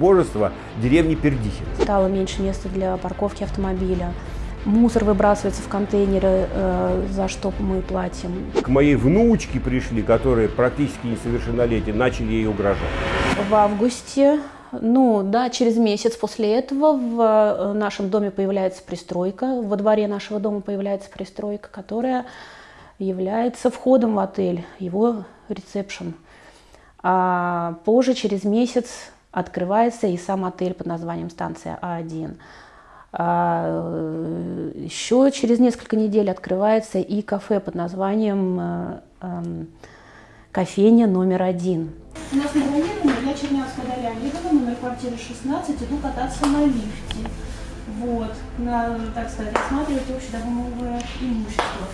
убожества деревни Пердихин. Стало меньше места для парковки автомобиля. Мусор выбрасывается в контейнеры, э, за что мы платим. К моей внучке пришли, которые практически несовершеннолетние, начали ей угрожать. В августе, ну да, через месяц после этого в э, нашем доме появляется пристройка, во дворе нашего дома появляется пристройка, которая является входом в отель, его ресепшн. А позже, через месяц, открывается и сам отель под названием станция А1. А, еще через несколько недель открывается и кафе под названием э, эм, кофейня номер один. У нас на я Чернявская Дарья Олеговна, номер квартиры 16, иду кататься на лифте. Вот, на, так сказать, осматривать общедомовое имущество.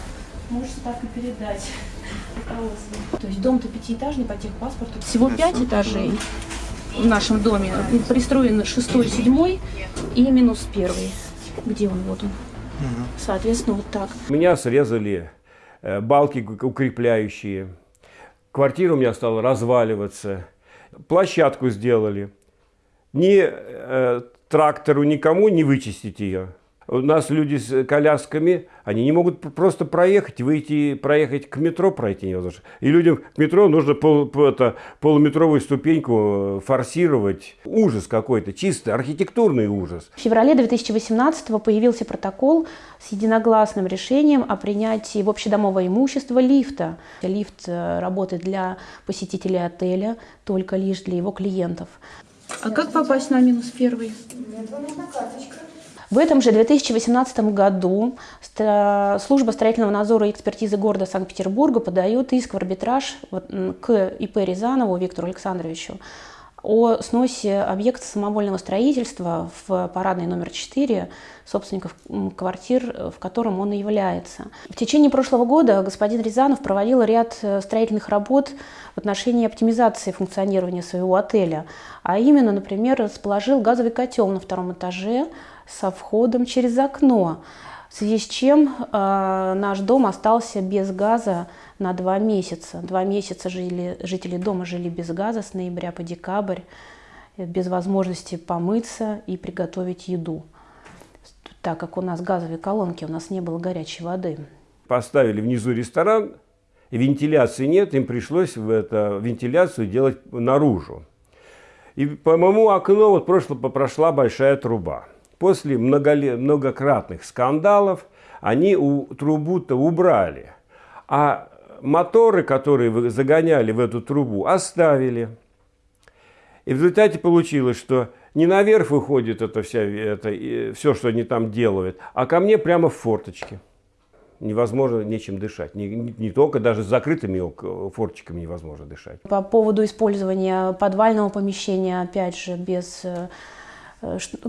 Можете так и передать руководству. То есть дом-то пятиэтажный по техпаспорту. Всего пять этажей в нашем доме. Пристроен шестой, седьмой и минус первый. Где он? Вот он. Соответственно, вот так. Меня срезали э, балки укрепляющие. Квартира у меня стала разваливаться. Площадку сделали. Ни э, трактору, никому не вычистить ее. У нас люди с колясками, они не могут просто проехать, выйти, проехать к метро пройти невозможно. И людям к метро нужно пол, это, полуметровую ступеньку форсировать. Ужас какой-то, чистый архитектурный ужас. В феврале 2018 появился протокол с единогласным решением о принятии в общедомовое имущество лифта. Лифт э, работает для посетителей отеля, только лишь для его клиентов. А как попасть на минус первый? В этом же 2018 году служба строительного надзора и экспертизы города Санкт-Петербурга подает иск в арбитраж к ИП Рязанову Виктору Александровичу о сносе объекта самовольного строительства в парадной номер 4 собственников квартир, в котором он и является. В течение прошлого года господин Рязанов проводил ряд э, строительных работ в отношении оптимизации функционирования своего отеля. А именно, например, расположил газовый котел на втором этаже, со входом через окно, в связи с чем э, наш дом остался без газа на два месяца. Два месяца жили, жители дома жили без газа с ноября по декабрь, без возможности помыться и приготовить еду, так как у нас газовые колонки, у нас не было горячей воды. Поставили внизу ресторан, вентиляции нет, им пришлось в это, вентиляцию делать наружу. И по моему окну вот прошло, прошла большая труба. После многократных скандалов они трубу-то убрали, а моторы, которые загоняли в эту трубу, оставили. И в результате получилось, что не наверх выходит это, вся, это все, что они там делают, а ко мне прямо в форточке. Невозможно нечем дышать. Не, не, не только даже с закрытыми форточками невозможно дышать. По поводу использования подвального помещения, опять же, без э, Э,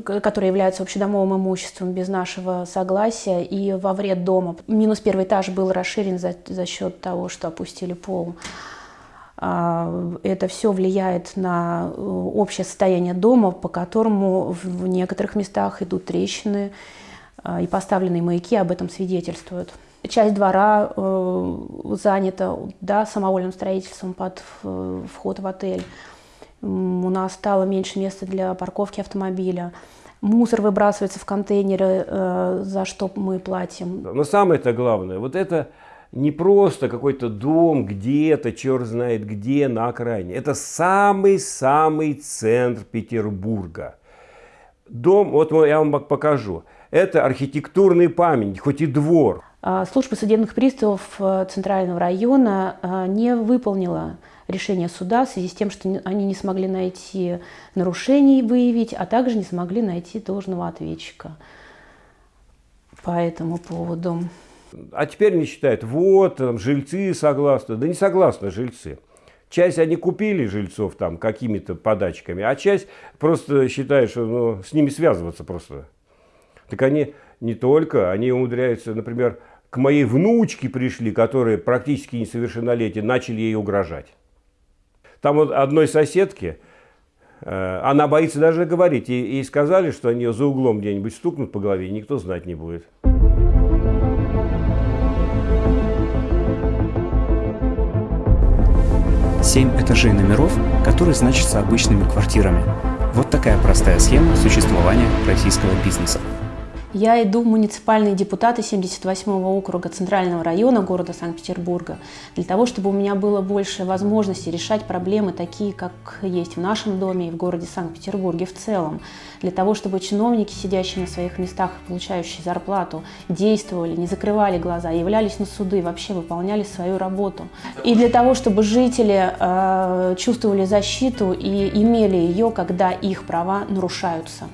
которые являются общедомовым имуществом без нашего согласия и во вред дома. Минус первый этаж был расширен за, за счет того, что опустили пол. А, это все влияет на э, общее состояние дома, по которому в некоторых местах идут трещины а, и поставленные маяки об этом свидетельствуют. Часть двора э, занята да, самовольным строительством под вход в отель у нас стало меньше места для парковки автомобиля. Мусор выбрасывается в контейнеры, э, за что мы платим. Но самое-то главное, вот это не просто какой-то дом где-то, черт знает где, на окраине. Это самый-самый центр Петербурга. Дом, вот я вам покажу, это архитектурный памятник, хоть и двор. А, служба судебных приставов э, Центрального района э, не выполнила решение суда в связи с тем, что они не смогли найти нарушений выявить, а также не смогли найти должного ответчика по этому поводу. А теперь они считают, вот, там, жильцы согласны. Да не согласны жильцы. Часть они купили жильцов там какими-то подачками, а часть просто считает, что ну, с ними связываться просто. Так они не только, они умудряются, например, к моей внучке пришли, которые практически несовершеннолетие, начали ей угрожать. Там вот одной соседке, э, она боится даже говорить. И, ей сказали, что они ее за углом где-нибудь стукнут по голове, и никто знать не будет. Семь этажей номеров, которые значатся обычными квартирами. Вот такая простая схема существования российского бизнеса. Я иду в муниципальные депутаты 78-го округа Центрального района города Санкт-Петербурга для того, чтобы у меня было больше возможностей решать проблемы такие, как есть в нашем доме и в городе Санкт-Петербурге в целом. Для того, чтобы чиновники, сидящие на своих местах, получающие зарплату, действовали, не закрывали глаза, являлись на суды, вообще выполняли свою работу. И для того, чтобы жители э, чувствовали защиту и имели ее, когда их права нарушаются.